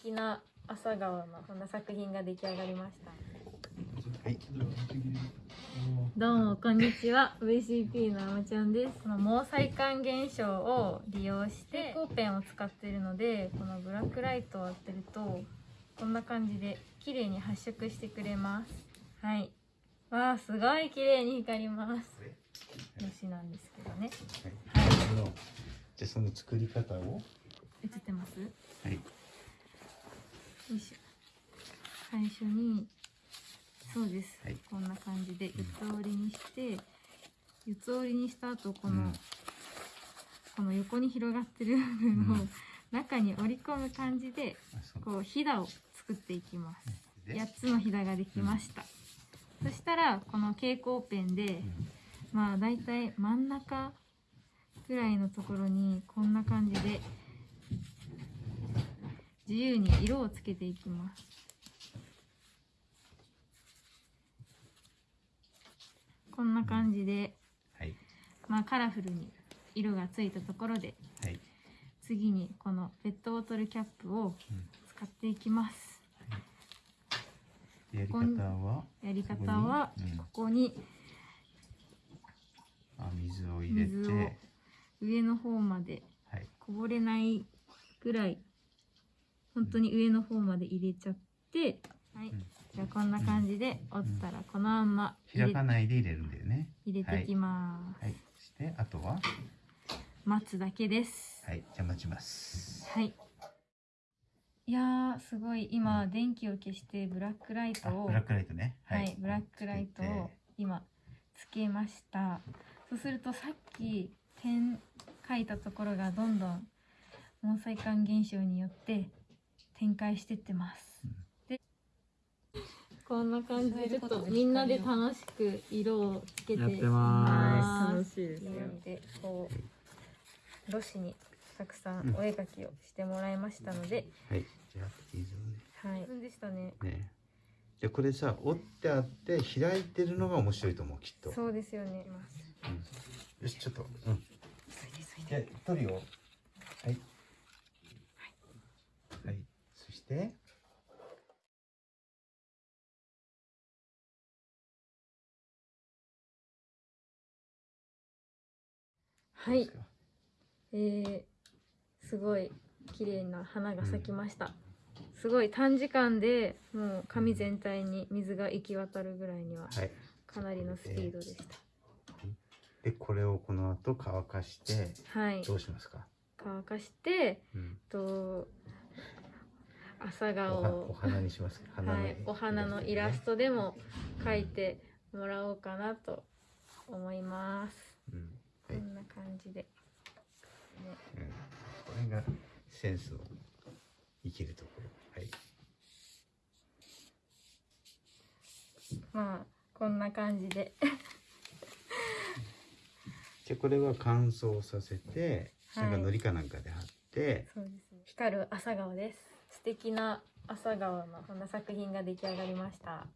敵な朝顔のこんな作品が出来上がりました。はい。どうもこんにちは。VCP のあまちゃんです。この毛細管現象を利用して蛍光ペンを使っているのでこのブラックライトを当てるとこんな感じで綺麗に発色してくれます。はい。わあすごい綺麗に光ります。のしなんですけどね。はい。じゃあその作り方を。映ってます？はい。よいしょ。最初にそうです、はい。こんな感じで四つ折りにして四つ折りにした後この、うん。この横に広がってる部分をうん。中に織り込む感じでこうひだを作っていきます。で8つのひだができました、そしたらこの蛍光ペンでうん。まあだいたい真ん中ぐらいのところにこんな感じで自由に色をつけていきますこんな感じで、はい。まあ、カラフルに色がついたところではい。次にこのペットボトルキャップをうん使っていきますやり方は。やり方はそこにうんここにあ、水を入れて。水を上の方まではい。こぼれないぐらい本当に上の方まで入れちゃって、はいうんじゃあこんな感じで折ったらこのまんま開かないで入れるんだよね。入れていきます、はい。そして、あとは？待つだけですはい。じゃあ待ちます。はいいやーすごい今電気を消してブラックライトあ、をブラックライトね。はい、ブラックライトを今つけましたそうするとさっき点書いたところがどんどん毛細管現象によって展開してってます、でこんな感じでちょっとみんなで楽しく色をつけてやってま楽す。楽しいですよ。でこうロシにたくさんお絵描きをしてもらいましたので、はい。じゃあ、水をね。はいでしたねね。じゃあ、これさ、折ってあって、開いてるのが面白いと思う、きっと。そうですよねうんよし、ちょっと。うん。じゃあ、取るよ。はい。はい。そして。はいえー、すごい綺麗な花が咲きました、すごい短時間でもう紙全体に水が行き渡るぐらいにははい。かなりのスピードでしで、これをこの後乾かして、たはいどうしますか？乾かしてうん。と朝お顔はおを花にしますか。花のはい、お花のイラストでも描いてもらおうかなと思います、うん。はい。こんな感じで、ね、うん。これがセンスの生きるところ。はい。まあこんな感じでじゃあこれは乾燥させて、はいなんか糊かなんかで貼って、そうですね。光る朝顔です。素敵な朝顔のこんな作品が出来上がりました。